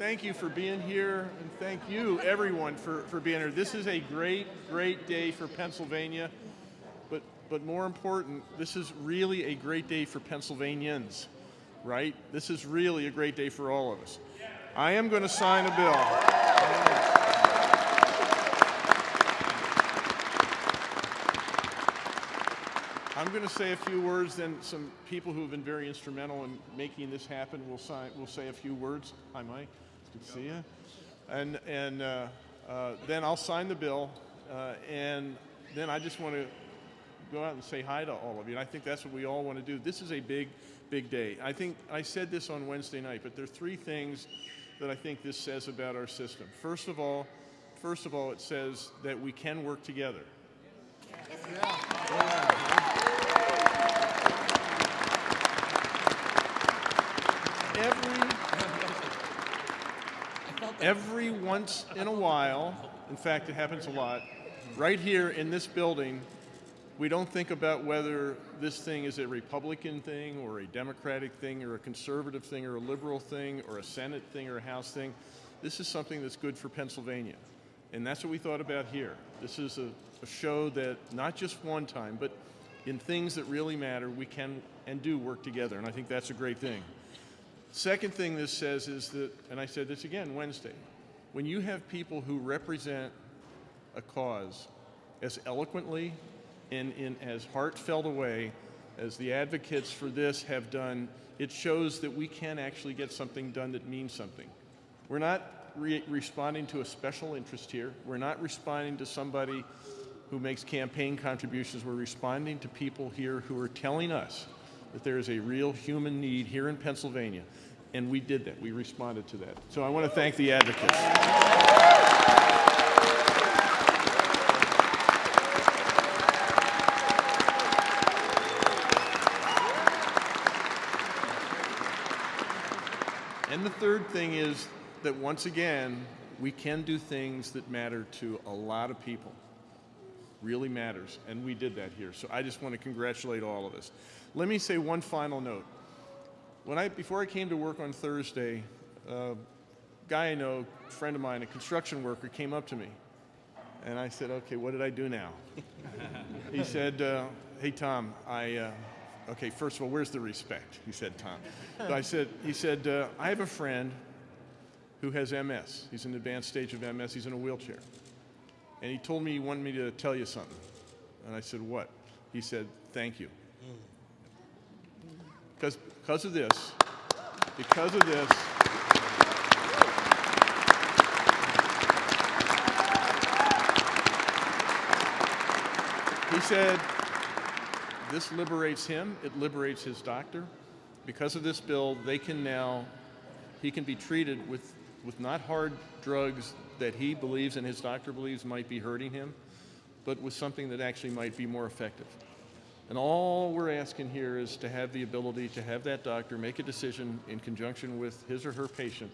thank you for being here, and thank you, everyone, for, for being here. This is a great, great day for Pennsylvania, but, but more important, this is really a great day for Pennsylvanians, right? This is really a great day for all of us. I am going to sign a bill. I'm going to say a few words, then some people who have been very instrumental in making this happen will, sign, will say a few words. Hi, Mike. Good to see you. And, and uh, uh, then I'll sign the bill, uh, and then I just want to go out and say hi to all of you. And I think that's what we all want to do. This is a big, big day. I think I said this on Wednesday night, but there are three things that I think this says about our system. First of all, first of all, it says that we can work together. Yeah. Yeah. every every once in a while, in fact, it happens a lot, right here in this building, we don't think about whether this thing is a Republican thing or a Democratic thing or a conservative thing or a liberal thing or a Senate thing or a House thing. This is something that's good for Pennsylvania. And that's what we thought about here. This is a, a show that not just one time, but in things that really matter, we can and do work together. And I think that's a great thing. Second thing this says is that, and I said this again Wednesday, when you have people who represent a cause as eloquently and in as heartfelt a way as the advocates for this have done, it shows that we can actually get something done that means something. We're not re responding to a special interest here. We're not responding to somebody who makes campaign contributions. We're responding to people here who are telling us that there is a real human need here in Pennsylvania. And we did that. We responded to that. So I want to thank the advocates. And the third thing is that once again, we can do things that matter to a lot of people. Really matters. And we did that here. So I just want to congratulate all of us. Let me say one final note. When I, before I came to work on Thursday, a guy I know, a friend of mine, a construction worker, came up to me. And I said, okay, what did I do now? he said, uh, hey, Tom, I, uh, okay, first of all, where's the respect? He said, Tom. So I said, he said, uh, I have a friend who has MS. He's in the advanced stage of MS. He's in a wheelchair. And he told me he wanted me to tell you something. And I said, what? He said, thank you. Because because of this, because of this, he said, this liberates him, it liberates his doctor. Because of this bill, they can now, he can be treated with, with not hard drugs that he believes and his doctor believes might be hurting him, but with something that actually might be more effective. And all we're asking here is to have the ability to have that doctor make a decision in conjunction with his or her patient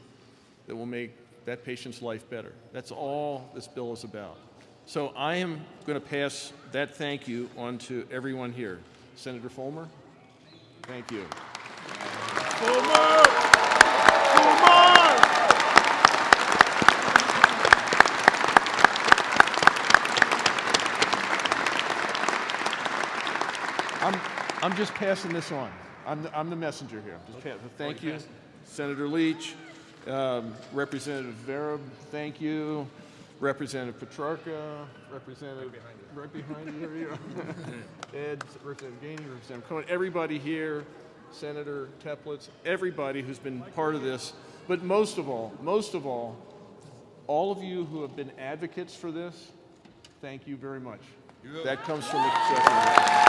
that will make that patient's life better. That's all this bill is about. So I am going to pass that thank you on to everyone here. Senator Fulmer, thank you. Folmer! I'm, I'm just passing this on. I'm the, I'm the messenger here. Just pass, thank you, Senator Leach, um, Representative Vereb, thank you, Representative Petrarca, Representative right behind you, right behind you. Ed, Representative Gainey, Representative Cohen, everybody here, Senator Teplitz, everybody who's been part of this, but most of all, most of all, all of you who have been advocates for this, thank you very much. That comes from the secretary.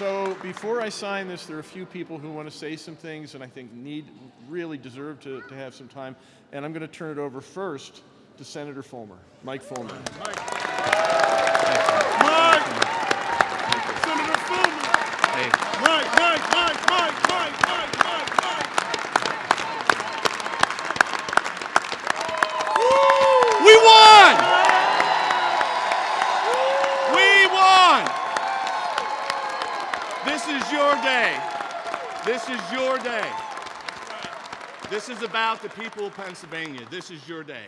So before I sign this, there are a few people who want to say some things and I think need, really deserve to, to have some time. And I'm going to turn it over first to Senator Fulmer, Mike Fulmer. Mike! Mike! Senator Folmer! Hey. Mike, Mike, Mike, Mike, Mike, Mike, Mike, Mike! We won! This is your day. This is about the people of Pennsylvania. This is your day.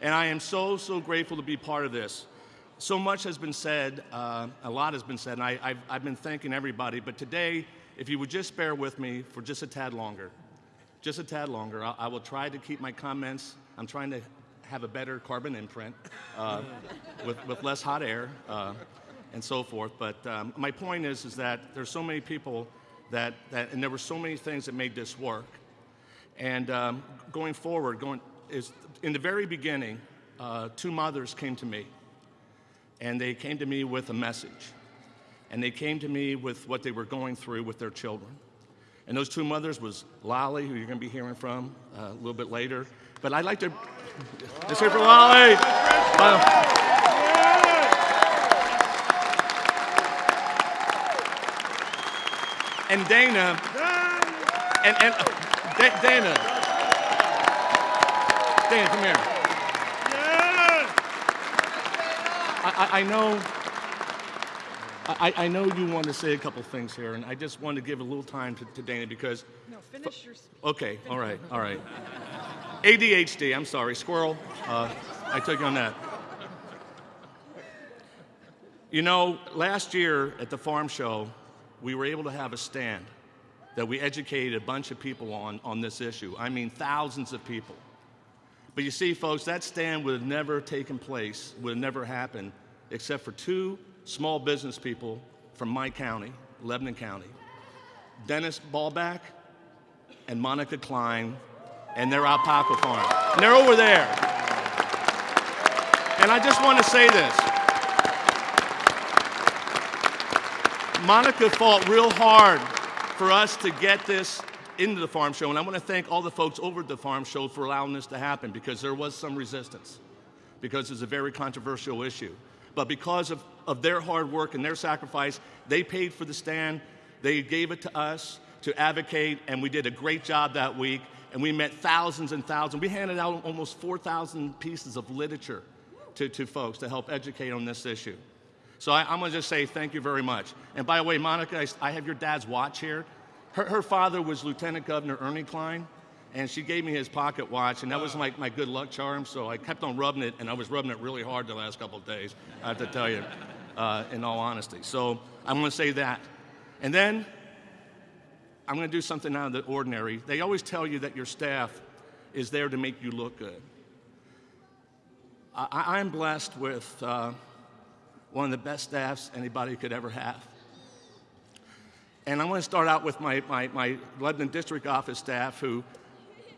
And I am so, so grateful to be part of this. So much has been said, uh, a lot has been said, and I, I've, I've been thanking everybody. But today, if you would just bear with me for just a tad longer, just a tad longer, I, I will try to keep my comments. I'm trying to have a better carbon imprint uh, with, with less hot air uh, and so forth. But um, my point is, is that there's so many people that, that, and there were so many things that made this work. And um, going forward, going is in the very beginning, uh, two mothers came to me, and they came to me with a message, and they came to me with what they were going through with their children. And those two mothers was Lolly, who you're going to be hearing from uh, a little bit later. But I'd like to let's hear for Lolly. Uh, and Dana, and, and uh, Da- Dana, Dana, come here. I, I, I know. I, I know you want to say a couple things here, and I just want to give a little time to, to Dana because. No, finish your speech. Okay, all right, all right. ADHD, I'm sorry, squirrel. Uh, I took you on that. You know, last year at the farm show, we were able to have a stand that we educated a bunch of people on on this issue. I mean, thousands of people. But you see, folks, that stand would have never taken place, would have never happened, except for two small business people from my county, Lebanon County Dennis Ballback and Monica Kline and their alpaca farm. And they're over there. And I just want to say this. Monica fought real hard for us to get this into the farm show, and I want to thank all the folks over at the farm show for allowing this to happen because there was some resistance, because it's a very controversial issue. But because of, of their hard work and their sacrifice, they paid for the stand, they gave it to us to advocate, and we did a great job that week, and we met thousands and thousands. We handed out almost 4,000 pieces of literature to, to folks to help educate on this issue. So I, am going to just say thank you very much. And by the way, Monica, I, I have your dad's watch here. Her, her, father was Lieutenant Governor Ernie Kline, and she gave me his pocket watch, and that was my, my good luck charm. So I kept on rubbing it, and I was rubbing it really hard the last couple of days, I have to tell you, uh, in all honesty. So I'm going to say that. And then I'm going to do something out of the ordinary. They always tell you that your staff is there to make you look good. I, am blessed with. Uh, one of the best staffs anybody could ever have. And I want to start out with my, my, my Lebanon District Office staff, who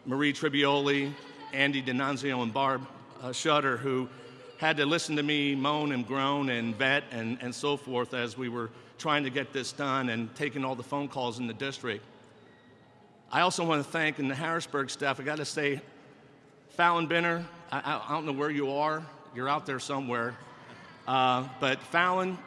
Marie Tribioli, Andy Denanzio, and Barb uh, Shutter, who had to listen to me moan and groan and vet and, and so forth as we were trying to get this done and taking all the phone calls in the district. I also want to thank in the Harrisburg staff, I got to say, Fallon Binner, I, I don't know where you are, you're out there somewhere. Uh, but Fallon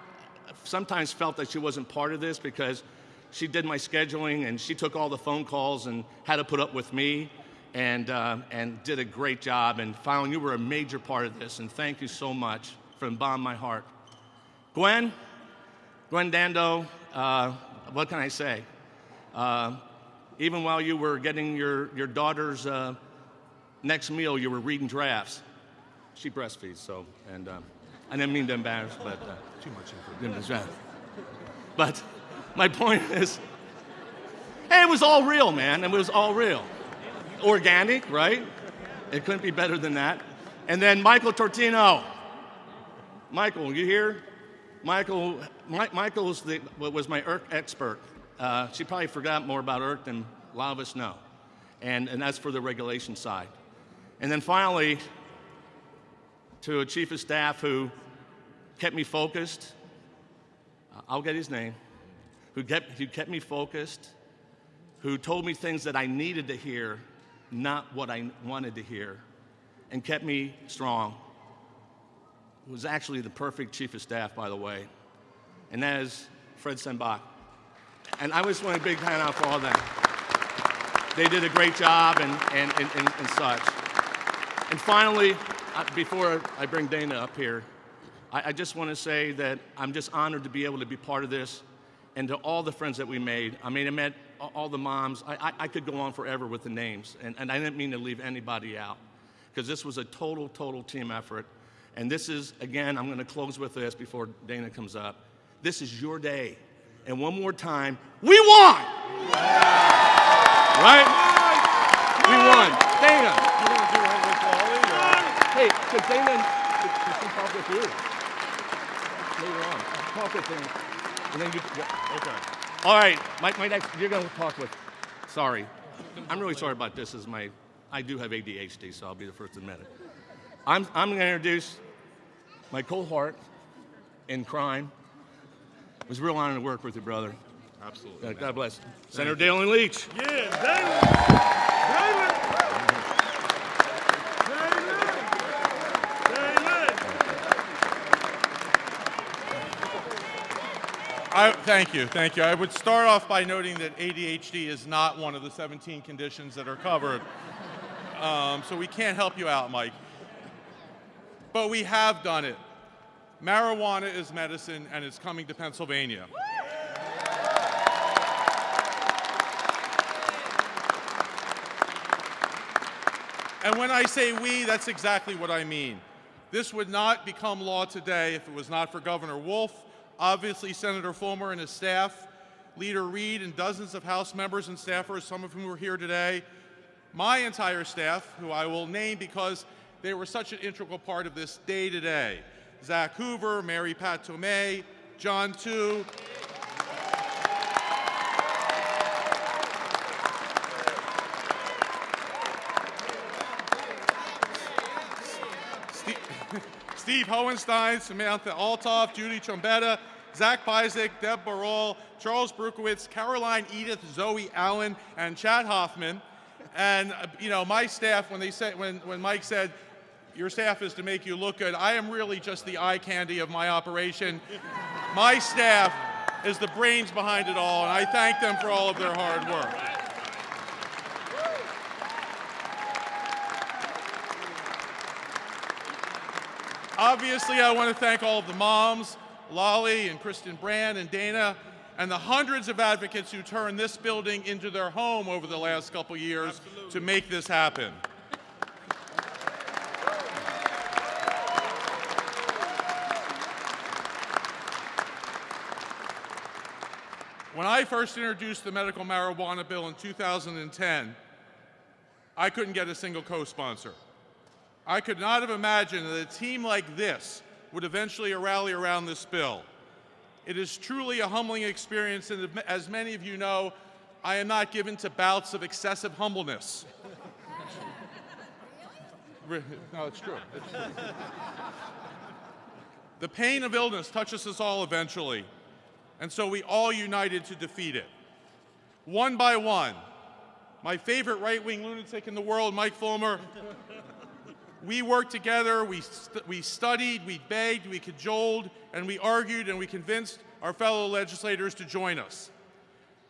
sometimes felt that she wasn't part of this because she did my scheduling and she took all the phone calls and had to put up with me and, uh, and did a great job. And Fallon, you were a major part of this, and thank you so much from the bottom of my heart. Gwen, Gwen Dando, uh, what can I say? Uh, even while you were getting your, your daughter's uh, next meal, you were reading drafts. She breastfeeds, so, and um, I didn't mean to embarrass, but uh, too much information. But my point is, hey, it was all real, man. It was all real. Organic, right? It couldn't be better than that. And then Michael Tortino. Michael, you here? Michael, My, Michael's the, was my ERC expert. Uh, she probably forgot more about ERC than a lot of us know. And, and that's for the regulation side. And then finally, to a chief of staff who kept me focused. I'll get his name. Who kept, who kept me focused, who told me things that I needed to hear, not what I wanted to hear, and kept me strong. It was actually the perfect chief of staff, by the way, and that is Fred Senbach. And I just want a big hand out for all them. They did a great job and, and, and, and, and such. And finally, uh, before I bring Dana up here, I, just want to say that I'm just honored to be able to be part of this and to all the friends that we made. I mean, I met all the moms. I, I, I could go on forever with the names, and, and I didn't mean to leave anybody out because this was a total, total team effort. And this is, again, I'm going to close with this before Dana comes up. This is your day. And one more time, we won! Right? We won. Dana, You want to do it with Wally? or- hey, could Dana, could, could she talk with you? Later on. Talk with Dana. And then you, Okay. all right, my, my next, you're going to talk with, sorry. I'm really sorry about this. This is my, I do have ADHD, so I'll be the first to admit it. I'm, I'm going to introduce my cohort in crime. It was a real honor to work with you, brother. Absolutely. Uh, God bless. Senator Daylin Leach. Yeah, David. David. I, thank you, thank you. I would start off by noting that ADHD is not one of the 17 conditions that are covered. Um, so we can't help you out, Mike. But we have done it. Marijuana is medicine, and it's coming to Pennsylvania. And when I say we, that's exactly what I mean. This would not become law today if it was not for Governor Wolf, obviously Senator Folmer and his staff, Leader Reed, and dozens of House members and staffers, some of whom are here today, my entire staff, who I will name because they were such an integral part of this day today. Zach Hoover, Mary Pat Tomei, John Tu, Steve, Steve Hohenstein, Samantha Altoff, Judy Trombetta, Zach Bizek, Deb Barol, Charles Brukowitz, Caroline Edith, Zoe Allen, and Chad Hoffman. And uh, you know, my staff, when they said, when, when Mike said, your staff is to make you look good, I am really just the eye candy of my operation. My staff is the brains behind it all, and I thank them for all of their hard work. Obviously, I want to thank all of the moms, Lolly and Kristen Brand and Dana, and the hundreds of advocates who turned this building into their home over the last couple years to make this happen. When I first introduced the medical marijuana bill in 2010, I couldn't get a single co-sponsor. I could not have imagined that a team like this would eventually rally around this bill. It is truly a humbling experience, and as many of you know, I am not given to bouts of excessive humbleness. No, it's true. It's true. the pain of illness touches us all eventually, and so we all united to defeat it. One by one, my favorite right wing lunatic in the world, Mike Folmer, we worked together, we, st- we studied, we begged, we cajoled, and we argued, and we convinced our fellow legislators to join us.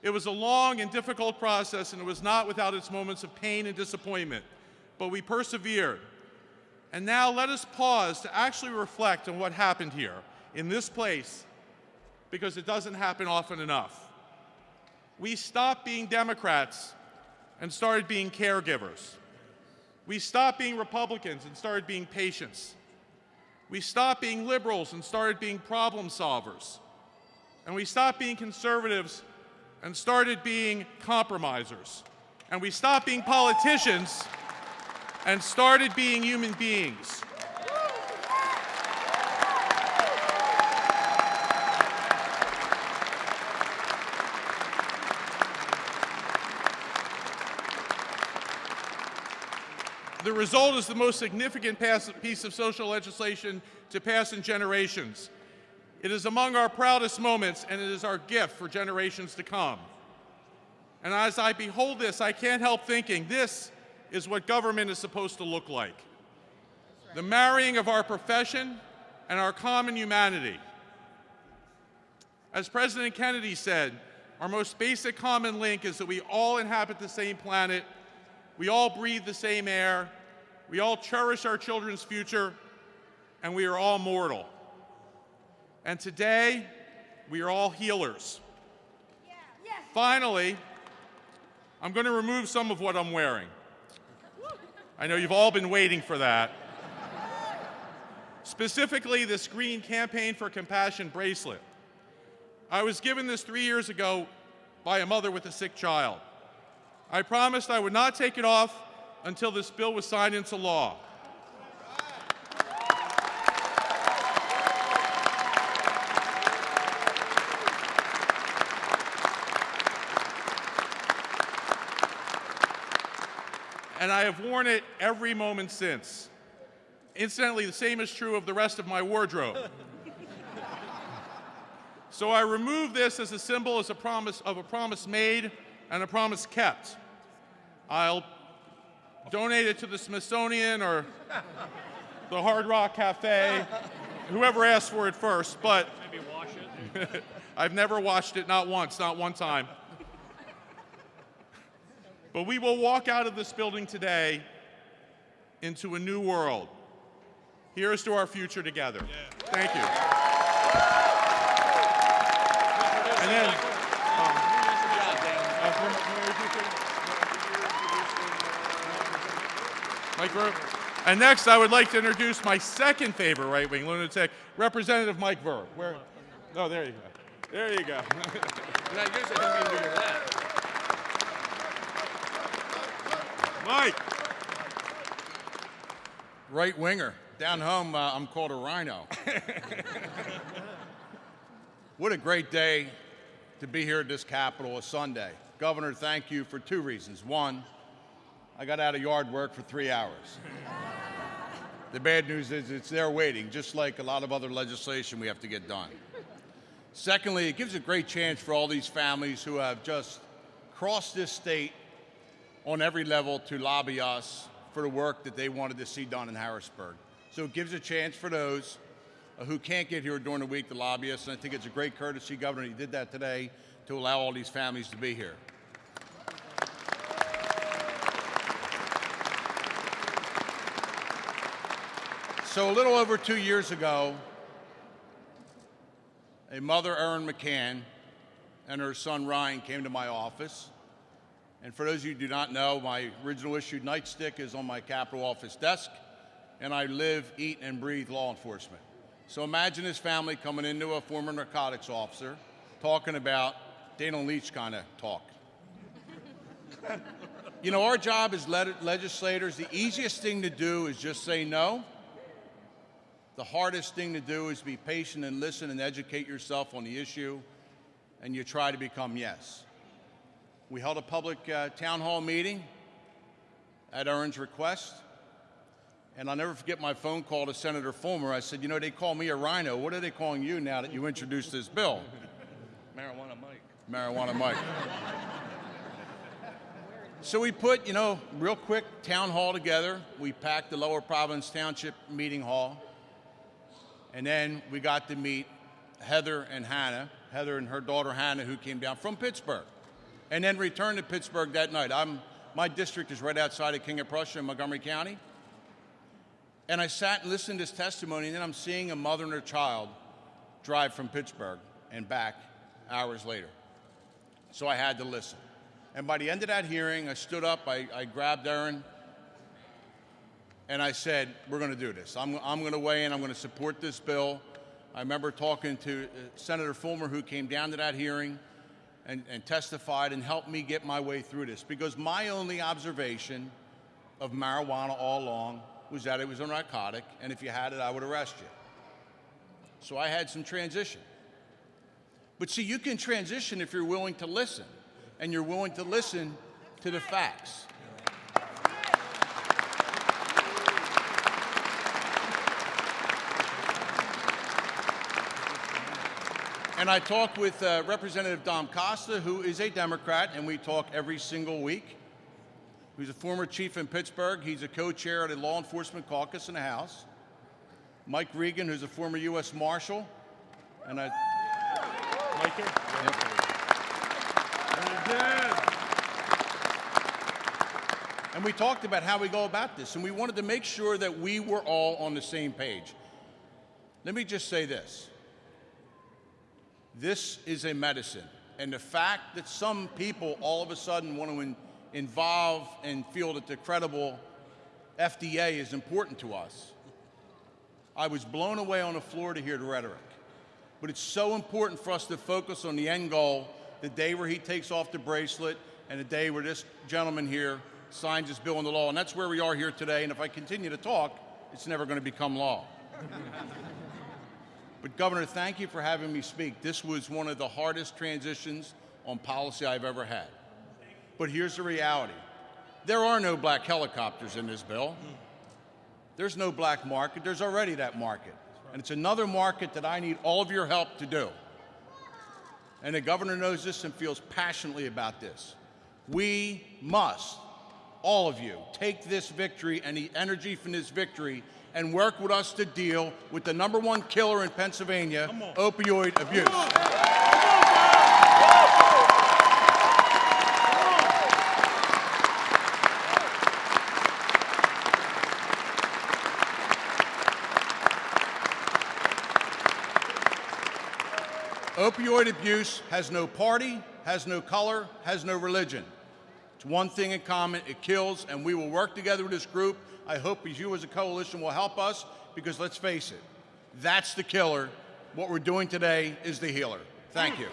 It was a long and difficult process, and it was not without its moments of pain and disappointment, but we persevered. And now let us pause to actually reflect on what happened here in this place, because it doesn't happen often enough. We stopped being Democrats and started being caregivers. We stopped being Republicans and started being patients. We stopped being liberals and started being problem solvers. And we stopped being conservatives and started being compromisers. And we stopped being politicians and started being human beings. The result is the most significant piece of social legislation to pass in generations. It is among our proudest moments, and it is our gift for generations to come. And as I behold this, I can't help thinking this is what government is supposed to look like the marrying of our profession and our common humanity. As President Kennedy said, our most basic common link is that we all inhabit the same planet, we all breathe the same air, we all cherish our children's future, and we are all mortal. And today, we are all healers. Finally, I'm going to remove some of what I'm wearing. I know you've all been waiting for that. Specifically, this green Campaign for Compassion bracelet. I was given this three years ago by a mother with a sick child. I promised I would not take it off until this bill was signed into law. And I have worn it every moment since. Incidentally, the same is true of the rest of my wardrobe. so I remove this as a symbol as a promise of a promise made and a promise kept. I'll donate it to the Smithsonian or the Hard Rock Cafe, whoever asked for it first, but Maybe wash it. I've never watched it, not once, not one time. But we will walk out of this building today into a new world. Here's to our future together. Thank you. And Mike. And next, I would like to introduce my second favorite right-wing lunatic, Representative Mike Vereb. Where? Oh, there you go. There you go. Mike. Right winger. Down home, uh, I'm called a rhino. what a great day to be here at this Capitol, a Sunday. Governor, thank you for two reasons. One, I got out of yard work for three hours. the bad news is it's there waiting, just like a lot of other legislation we have to get done. Secondly, it gives a great chance for all these families who have just crossed this state on every level to lobby us for the work that they wanted to see done in Harrisburg. So it gives a chance for those who can't get here during the week to lobby us, and I think it's a great courtesy, Governor, you did that today to allow all these families to be here. So a little over two years ago, a mother, Erin McCann, and her son Ryan came to my office. And for those of you who do not know, my original issued nightstick is on my Capitol office desk, and I live, eat, and breathe law enforcement. So imagine this family coming into a former narcotics officer talking about Daylin Leach kind of talk. you know, our job as le- legislators, the easiest thing to do is just say no. The hardest thing to do is be patient and listen and educate yourself on the issue, and you try to become yes. We held a public uh, town hall meeting at Erin's request, and I'll never forget my phone call to Senator Folmer. I said, You know, they call me a rhino. What are they calling you now that you introduced this bill? Marijuana Mike. So we put, you know, real quick town hall together. We packed the Lower Providence Township meeting hall. And then we got to meet Heather and Hannah, Heather and her daughter Hannah, who came down from Pittsburgh, and then returned to Pittsburgh that night. I'm, my district is right outside of King of Prussia in Montgomery County. And I sat and listened to this testimony, and then I'm seeing a mother and her child drive from Pittsburgh and back hours later. So I had to listen. And by the end of that hearing, I stood up, I, I grabbed Erin, and I said, We're going to do this. I'm, I'm going to weigh in, I'm going to support this bill. I remember talking to uh, Senator Folmer, who came down to that hearing and, and testified and helped me get my way through this because my only observation of marijuana all along was that it was a narcotic, and if you had it, I would arrest you. So I had some transition. But see, you can transition if you're willing to listen, and you're willing to listen to the facts. And I talked with uh, Representative Dom Costa, who is a Democrat, and we talk every single week. He's a former chief in Pittsburgh. He's a co-chair of the Law Enforcement Caucus in the House. Mike Regan, who's a former U.S. Marshal, and I. Mike here? And we talked about how we go about this, and we wanted to make sure that we were all on the same page. Let me just say this this is a medicine, and the fact that some people all of a sudden want to in- involved and feel that the credible FDA is important to us. I was blown away on the floor to hear the rhetoric. But it's so important for us to focus on the end goal, the day where he takes off the bracelet, and the day where this gentleman here signs his bill into law. And that's where we are here today. And if I continue to talk, it's never going to become law. but, Governor, thank you for having me speak. This was one of the hardest transitions on policy I've ever had. But here's the reality there are no black helicopters in this bill. There's no black market. There's already that market. And it's another market that I need all of your help to do. And the governor knows this and feels passionately about this. We must, all of you, take this victory and the energy from this victory and work with us to deal with the number one killer in Pennsylvania, opioid abuse. Opioid abuse has no party, has no color, has no religion. It's one thing in common it kills, and we will work together with this group. I hope you, as a coalition, will help us because let's face it, that's the killer. What we're doing today is the healer. Thank you.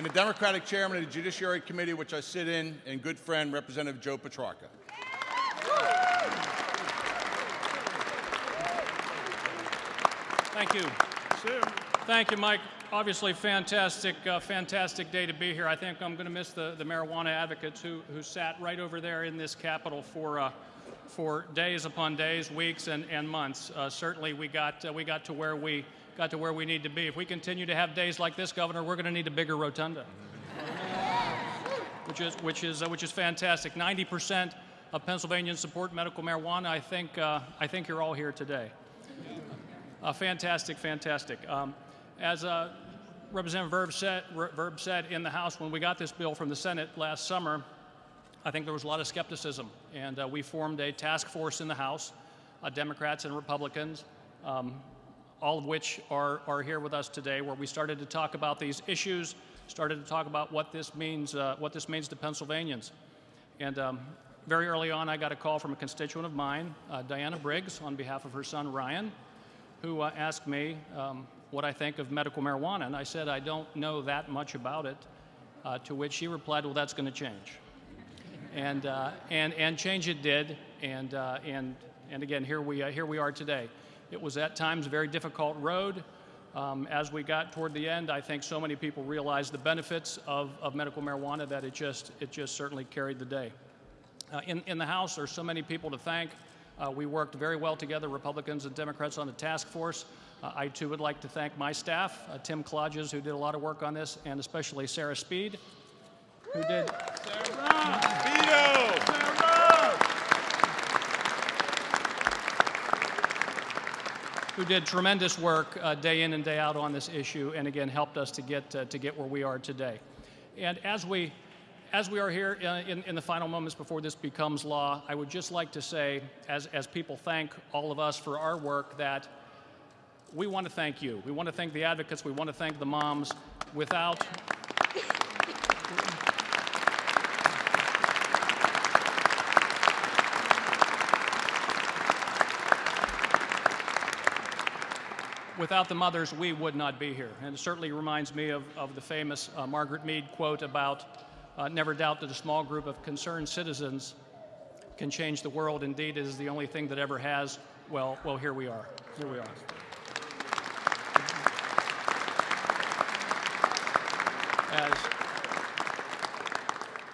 and the Democratic chairman of the Judiciary Committee, which I sit in, and good friend, Representative Joe Petrarca. Thank you. Thank you, Mike. Obviously, fantastic, uh, fantastic day to be here. I think I'm going to miss the, the marijuana advocates who, who sat right over there in this Capitol for, uh, for days upon days, weeks, and, and months. Uh, certainly, we got, uh, we got to where we got to where we need to be. If we continue to have days like this, Governor, we're going to need a bigger rotunda, which is which is uh, which is fantastic. 90 percent of Pennsylvanians support medical marijuana. I think uh, I think you're all here today. Uh, fantastic, fantastic. Um, as uh, Representative Vereb said, Vereb said in the House when we got this bill from the Senate last summer, I think there was a lot of skepticism, and uh, we formed a task force in the House, uh, Democrats and Republicans, um, all of which are, are here with us today, where we started to talk about these issues, started to talk about what this means, uh, what this means to Pennsylvanians. And um, very early on, I got a call from a constituent of mine, uh, Diana Briggs, on behalf of her son Ryan, who uh, asked me um, what I think of medical marijuana. And I said, I don't know that much about it. Uh, to which she replied, Well, that's going to change. And, uh, and, and change it did. And, uh, and, and again, here we, here we are today. It was at times a very difficult road. Um, as we got toward the end, I think so many people realized the benefits of, of medical marijuana that it just, it just certainly carried the day. Uh, in, in the House, there's so many people to thank. Uh, we worked very well together, Republicans and Democrats, on the task force. Uh, I too would like to thank my staff, uh, Tim Clodges, who did a lot of work on this, and especially Sarah Speed, who did. Who did tremendous work uh, day in and day out on this issue, and again helped us to get uh, to get where we are today. And as we as we are here uh, in, in the final moments before this becomes law, I would just like to say, as, as people thank all of us for our work, that we want to thank you. We want to thank the advocates. We want to thank the moms. Without, without the mothers, we would not be here. And it certainly reminds me of, of the famous uh, Margaret Mead quote about uh, never doubt that a small group of concerned citizens can change the world. Indeed, it is the only thing that ever has. Well, well, here we are. Here we are. As,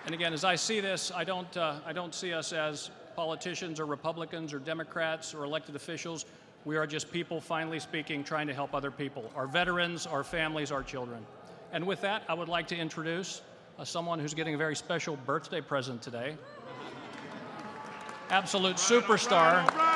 and again, as I see this, I don't, uh, I don't see us as politicians or Republicans or Democrats or elected officials. We are just people, finally speaking, trying to help other people our veterans, our families, our children. And with that, I would like to introduce uh, someone who's getting a very special birthday present today. Absolute superstar.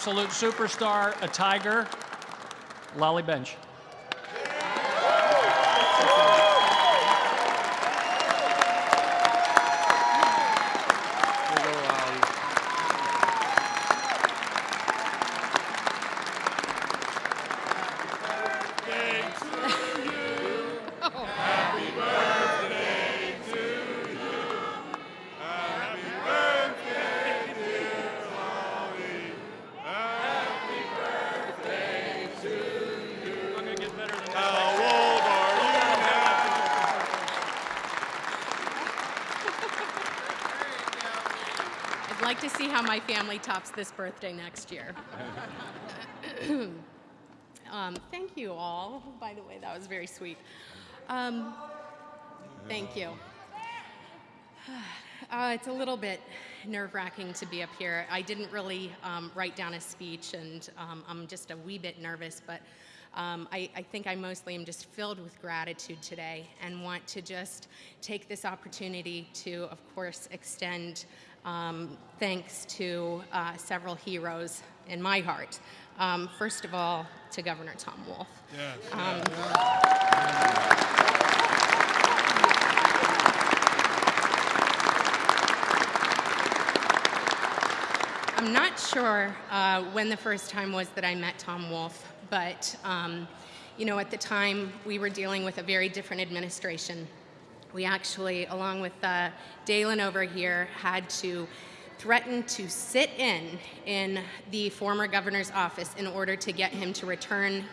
Absolute superstar, a tiger, Lolly Bentch. Family tops this birthday next year. um, thank you all. By the way, that was very sweet. Um, thank you. Uh, it's a little bit nerve wracking to be up here. I didn't really um, write down a speech, and um, I'm just a wee bit nervous, but um, I, I think I mostly am just filled with gratitude today and want to just take this opportunity to, of course, extend um, thanks to uh, several heroes in my heart. Um, first of all, to Governor Tom Wolf. I'm not sure uh, when the first time was that I met Tom Wolf, but um, you know, at the time we were dealing with a very different administration. We actually, along with uh, Daylin over here, had to threaten to sit in in the former governor's office in order to get him to return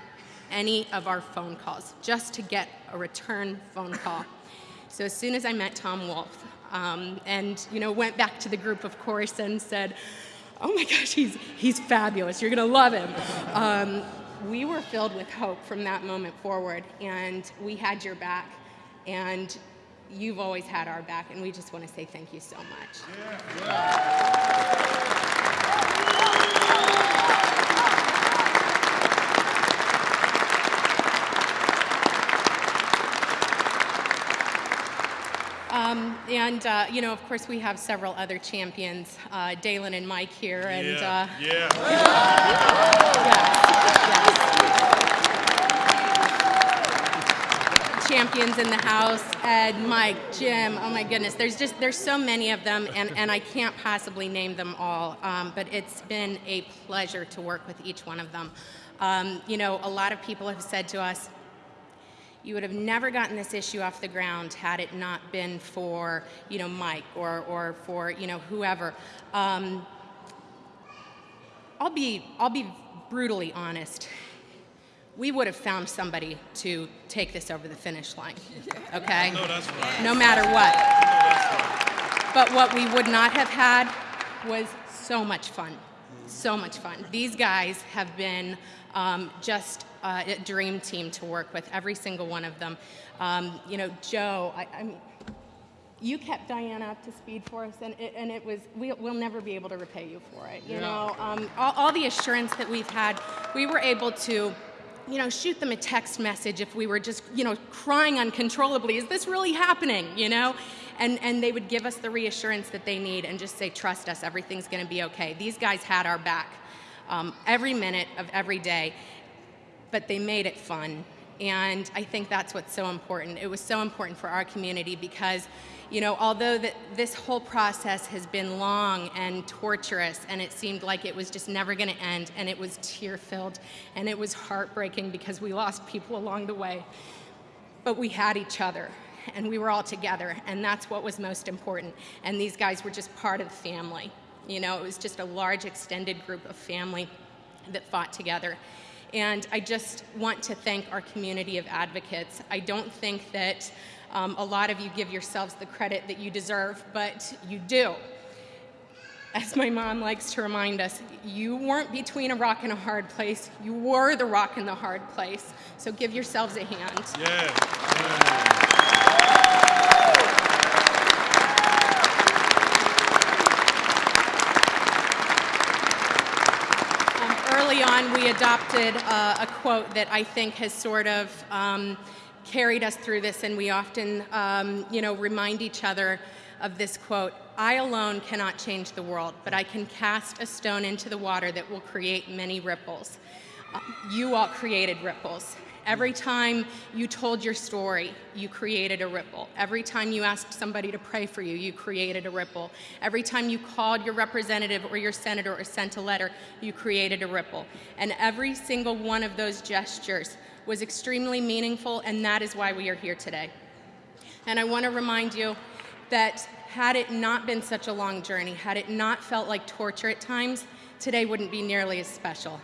any of our phone calls, just to get a return phone call. So as soon as I met Tom Wolf, um, and you know, went back to the group, of course, and said, "Oh my gosh, he's he's fabulous. You're gonna love him." Um, we were filled with hope from that moment forward, and we had your back, and you've always had our back, and we just want to say thank you so much. Um, and uh, you know, of course, we have several other champions, uh, Daylin and Mike here, and uh, Yeah. yes, yes. Champions in the house, Ed, Mike, Jim. Oh my goodness, there's just there's so many of them, and, and I can't possibly name them all. Um, but it's been a pleasure to work with each one of them. Um, you know, a lot of people have said to us, you would have never gotten this issue off the ground had it not been for you know Mike or or for you know whoever. Um, I'll be I'll be brutally honest. We would have found somebody to take this over the finish line. Okay. No, right. No matter what. But what we would not have had was so much fun. So much fun. These guys have been um, just uh, a dream team to work with, every single one of them. Um, you know, Joe, I, I mean, you kept Diana up to speed for us, and it, and it was, we, we'll never be able to repay you for it. You know, um, all, all the assurance that we've had, we were able to you know, shoot them a text message if we were just, you know, crying uncontrollably. Is this really happening? You know, and and they would give us the reassurance that they need and just say, trust us, everything's going to be okay. These guys had our back um, every minute of every day, but they made it fun. And I think that's what's so important. It was so important for our community because, you know, although that this whole process has been long and torturous and it seemed like it was just never going to end and it was tear-filled and it was heartbreaking because we lost people along the way, but we had each other and we were all together and that's what was most important. And these guys were just part of the family. You know, it was just a large extended group of family that fought together. And I just want to thank our community of advocates. I don't think that um, a lot of you give yourselves the credit that you deserve, but you do. As my mom likes to remind us, you weren't between a rock and a hard place. You were the rock and the hard place. So give yourselves a hand. Yeah. Um, early on, we adopted uh, a quote that I think has sort of um, carried us through this, and we often, um, you know, remind each other of this quote I alone cannot change the world, but I can cast a stone into the water that will create many ripples. Uh, you all created ripples. Every time you told your story, you created a ripple. Every time you asked somebody to pray for you, you created a ripple. Every time you called your representative or your senator or sent a letter, you created a ripple. And every single one of those gestures was extremely meaningful, and that is why we are here today. And I want to remind you that had it not been such a long journey, had it not felt like torture at times, today wouldn't be nearly as special.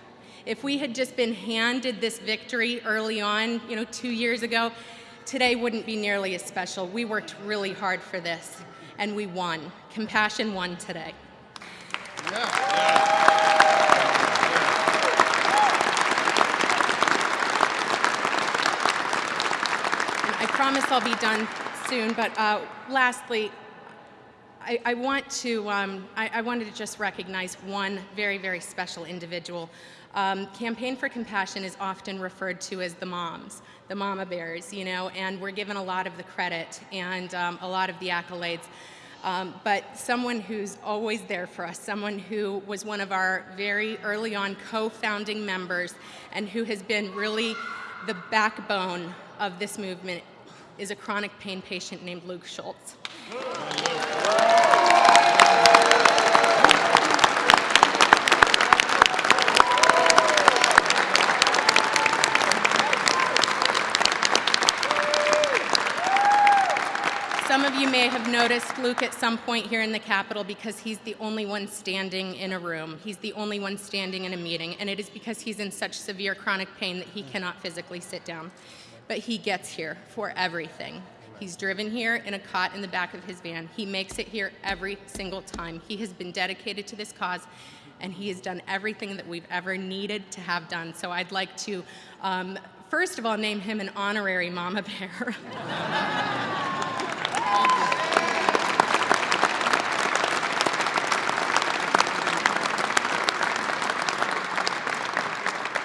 If we had just been handed this victory early on, you know, two years ago, today wouldn't be nearly as special. We worked really hard for this, and we won. Compassion won today. And I promise I'll be done soon, but uh, lastly, I, I want to, um, I, I wanted to just recognize one very, very special individual. Um, Campaign for Compassion is often referred to as the moms, the mama bears, you know, and we're given a lot of the credit and um, a lot of the accolades. Um, but someone who's always there for us, someone who was one of our very early on co-founding members and who has been really the backbone of this movement is a chronic pain patient named Luke Schultz. Some of you may have noticed Luke at some point here in the Capitol because he's the only one standing in a room. He's the only one standing in a meeting, and it is because he's in such severe chronic pain that he cannot physically sit down. But he gets here for everything. He's driven here in a cot in the back of his van. He makes it here every single time. He has been dedicated to this cause, and he has done everything that we've ever needed to have done. So I'd like to, um, first of all, name him an honorary Mama Bear.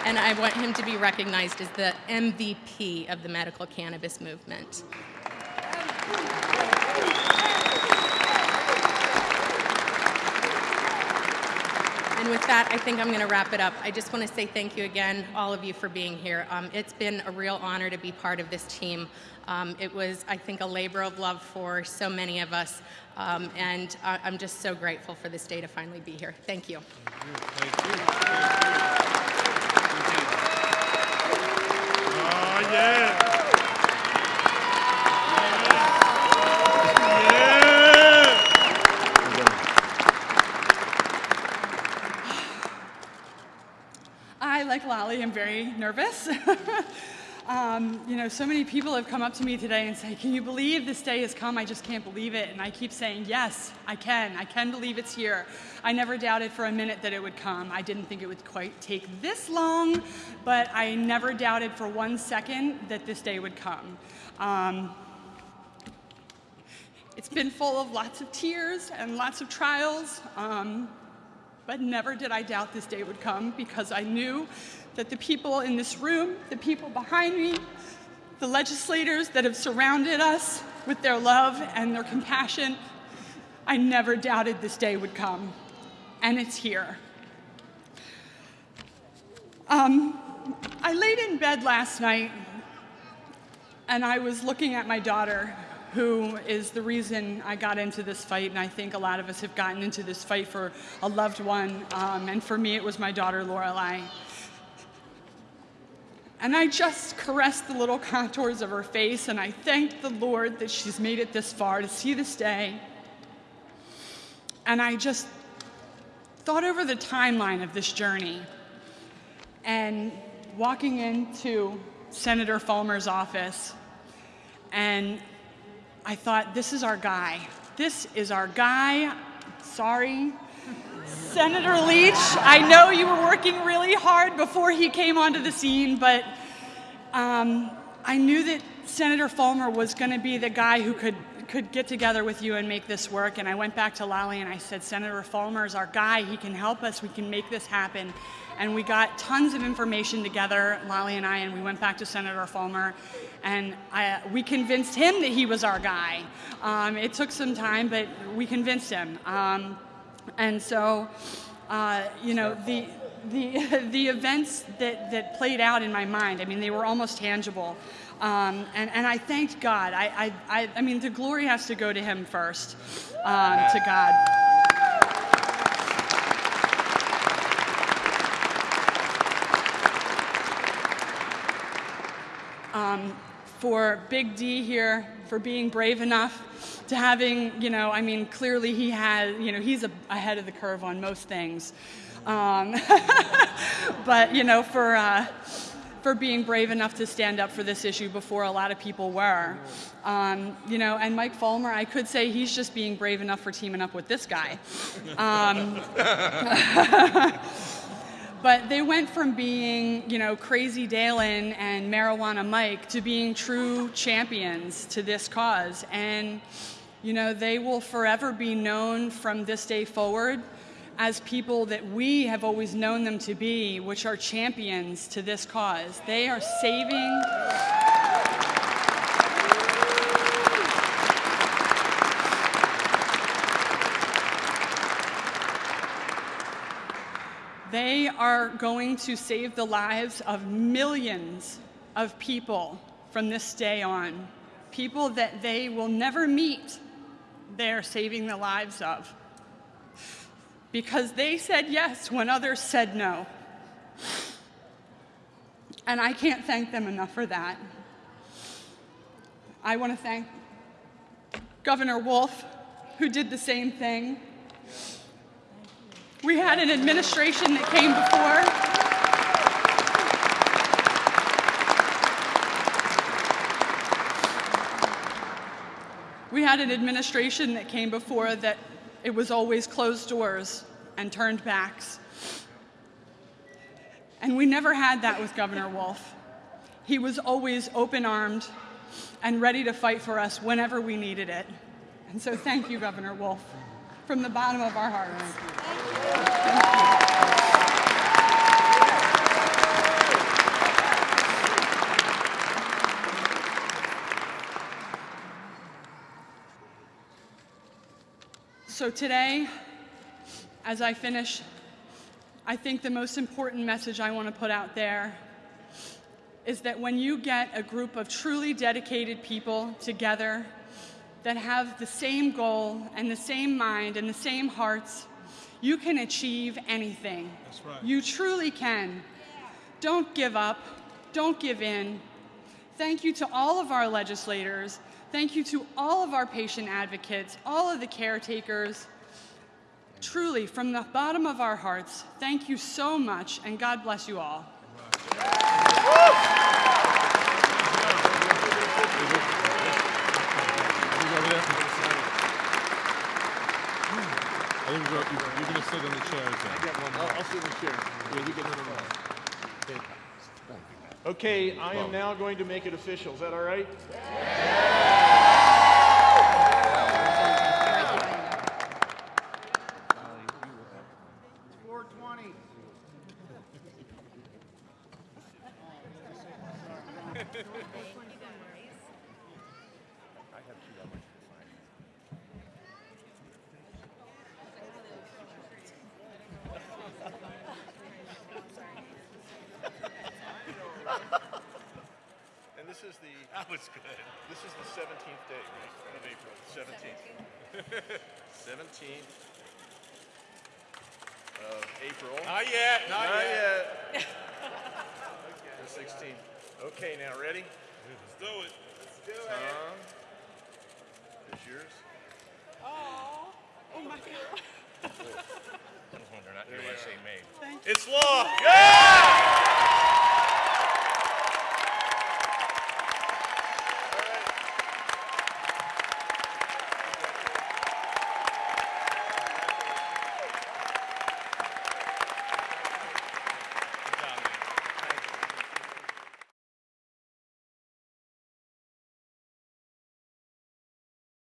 and I want him to be recognized as the MVP of the medical cannabis movement. And with that, I think I'm going to wrap it up. I just want to say thank you again, all of you, for being here. Um, it's been a real honor to be part of this team. Um, it was, I think, a labor of love for so many of us, um, and I- I'm just so grateful for this day to finally be here. Thank you. Oh, yeah. Yeah. I, Lolly, am very nervous. um, you know, so many people have come up to me today and say, can you believe this day has come? I just can't believe it. And I keep saying, yes, I can. I can believe it's here. I never doubted for a minute that it would come. I didn't think it would quite take this long, but I never doubted for one second that this day would come. Um, it's been full of lots of tears and lots of trials. Um, but never did I doubt this day would come because I knew that the people in this room, the people behind me, the legislators that have surrounded us with their love and their compassion, I never doubted this day would come. And it's here. Um, I laid in bed last night and I was looking at my daughter, who is the reason I got into this fight, and I think a lot of us have gotten into this fight for a loved one, um, and for me it was my daughter Lorelai. And I just caressed the little contours of her face, and I thanked the Lord that she's made it this far to see this day. And I just thought over the timeline of this journey, and walking into Senator Folmer's office, and I thought, this is our guy. This is our guy. Sorry. Senator Leach, I know you were working really hard before he came onto the scene, but um, I knew that Senator Folmer was going to be the guy who could could get together with you and make this work. And I went back to Lolly and I said, Senator Folmer is our guy. He can help us. We can make this happen. And we got tons of information together, Lolly and I, and we went back to Senator Folmer. And I, we convinced him that he was our guy. Um, it took some time, but we convinced him. Um, and so, uh, you know, the, the, the events that, that played out in my mind, I mean, they were almost tangible. Um, and, and I thanked God. I, I, I, I mean, the glory has to go to Him first, um, to God. Um, for Big D here, for being brave enough to having, you know, I mean, clearly he has, you know, he's a, ahead of the curve on most things. Um, but, you know, for, uh, for being brave enough to stand up for this issue before a lot of people were. Um, you know, and Mike Folmer, I could say he's just being brave enough for teaming up with this guy. Um, but they went from being, you know, crazy Daylin and marijuana Mike to being true champions to this cause. And, you know, they will forever be known from this day forward as people that we have always known them to be, which are champions to this cause. They are saving. They are going to save the lives of millions of people from this day on. People that they will never meet, they're saving the lives of because they said yes when others said no. And I can't thank them enough for that. I want to thank Governor Wolf, who did the same thing. We had an administration that came before. We had an administration that came before that it was always closed doors and turned backs. And we never had that with Governor Wolf. He was always open armed and ready to fight for us whenever we needed it. And so thank you, Governor Wolf, from the bottom of our hearts. So today, as I finish, I think the most important message I want to put out there is that when you get a group of truly dedicated people together that have the same goal and the same mind and the same hearts, you can achieve anything. That's right. You truly can. Don't give up. Don't give in. Thank you to all of our legislators. Thank you to all of our patient advocates, all of the caretakers. Truly, from the bottom of our hearts, thank you so much, and God bless you all. I think you're, you're, you're gonna sit in the chairs then. I'll, I'll sit in the chair. Yeah, you get Okay, I am now going to make it official. Is that all right? And That was good. This is the 17th day right, of April. 17th. 17th of April. Not yet, not, Not yet. yet. The 16th. Okay, now ready? Let's do it. Let's Tom. Is yours? Oh, oh my God. I They're not USA made. It's law. Yeah!